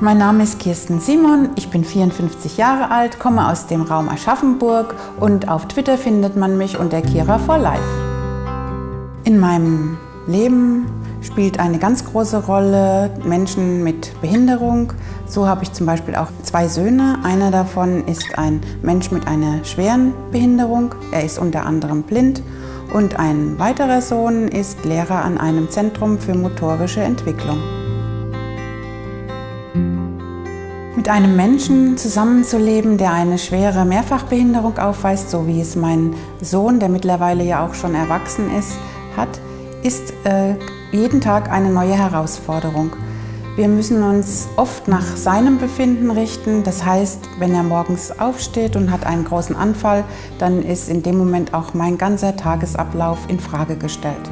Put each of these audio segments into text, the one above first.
Mein Name ist Kirsten Simon, ich bin 54 Jahre alt, komme aus dem Raum Aschaffenburg und auf Twitter findet man mich unter Kira for Life. In meinem Leben spielt eine ganz große Rolle Menschen mit Behinderung. So habe ich zum Beispiel auch zwei Söhne. Einer davon ist ein Mensch mit einer schweren Behinderung. Er ist unter anderem blind. Und ein weiterer Sohn ist Lehrer an einem Zentrum für motorische Entwicklung. Mit einem Menschen zusammenzuleben, der eine schwere Mehrfachbehinderung aufweist, so wie es mein Sohn, der mittlerweile ja auch schon erwachsen ist, hat, ist äh, jeden Tag eine neue Herausforderung. Wir müssen uns oft nach seinem Befinden richten. Das heißt, wenn er morgens aufsteht und hat einen großen Anfall, dann ist in dem Moment auch mein ganzer Tagesablauf in Frage gestellt.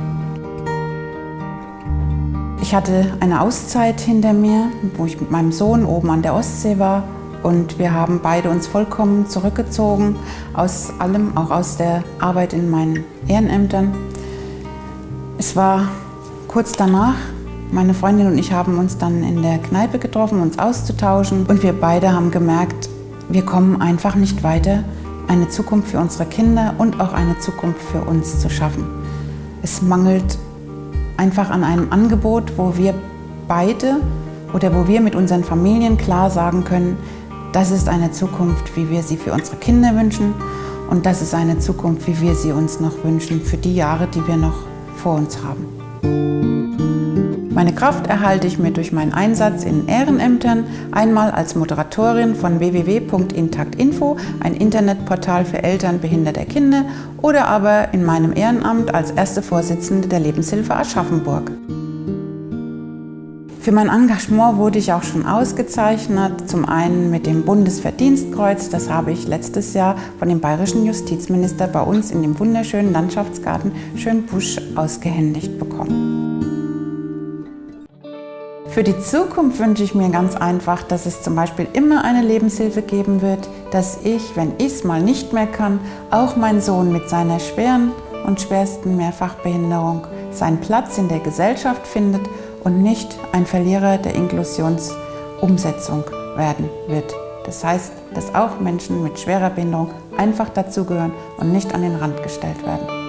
Ich hatte eine Auszeit hinter mir, wo ich mit meinem Sohn oben an der Ostsee war und wir haben beide uns vollkommen zurückgezogen aus allem, auch aus der Arbeit in meinen Ehrenämtern. Es war kurz danach, meine Freundin und ich haben uns dann in der Kneipe getroffen, uns auszutauschen und wir beide haben gemerkt, wir kommen einfach nicht weiter, eine Zukunft für unsere Kinder und auch eine Zukunft für uns zu schaffen. Es mangelt einfach an einem Angebot, wo wir beide oder wo wir mit unseren Familien klar sagen können, das ist eine Zukunft, wie wir sie für unsere Kinder wünschen und das ist eine Zukunft, wie wir sie uns noch wünschen für die Jahre, die wir noch vor uns haben. Meine Kraft erhalte ich mir durch meinen Einsatz in Ehrenämtern, einmal als Moderatorin von www.intaktinfo, ein Internetportal für Eltern behinderter Kinder, oder aber in meinem Ehrenamt als erste Vorsitzende der Lebenshilfe Aschaffenburg. Für mein Engagement wurde ich auch schon ausgezeichnet, zum einen mit dem Bundesverdienstkreuz, das habe ich letztes Jahr von dem bayerischen Justizminister bei uns in dem wunderschönen Landschaftsgarten Schönbusch ausgehändigt bekommen. Für die Zukunft wünsche ich mir ganz einfach, dass es zum Beispiel immer eine Lebenshilfe geben wird, dass ich, wenn ich es mal nicht mehr kann, auch mein Sohn mit seiner schweren und schwersten Mehrfachbehinderung seinen Platz in der Gesellschaft findet und nicht ein Verlierer der Inklusionsumsetzung werden wird. Das heißt, dass auch Menschen mit schwerer Behinderung einfach dazugehören und nicht an den Rand gestellt werden.